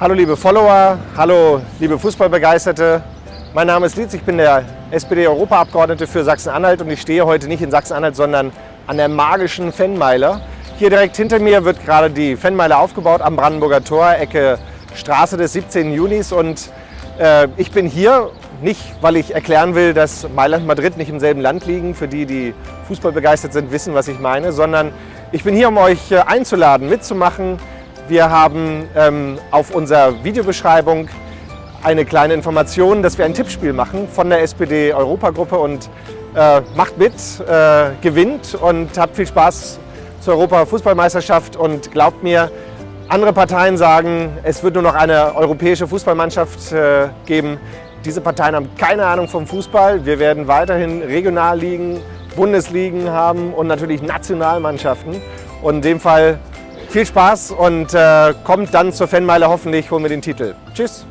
Hallo liebe Follower, hallo liebe Fußballbegeisterte. Mein Name ist Lietz, ich bin der SPD-Europaabgeordnete für Sachsen-Anhalt und ich stehe heute nicht in Sachsen-Anhalt, sondern an der magischen Fennmeile. Hier direkt hinter mir wird gerade die Fennmeile aufgebaut am Brandenburger Tor, Ecke Straße des 17. Junis und äh, ich bin hier nicht, weil ich erklären will, dass Mailand und Madrid nicht im selben Land liegen. Für die, die Fußball begeistert sind, wissen, was ich meine. Sondern ich bin hier, um euch äh, einzuladen, mitzumachen. Wir haben ähm, auf unserer Videobeschreibung eine kleine Information, dass wir ein Tippspiel machen von der SPD-Europagruppe und äh, macht mit, äh, gewinnt und habt viel Spaß zur Europa-Fußballmeisterschaft und glaubt mir, andere Parteien sagen, es wird nur noch eine europäische Fußballmannschaft äh, geben. Diese Parteien haben keine Ahnung vom Fußball. Wir werden weiterhin Regionalligen, Bundesligen haben und natürlich Nationalmannschaften. Und in dem Fall viel Spaß und äh, kommt dann zur Fanmeile. Hoffentlich holen wir den Titel. Tschüss!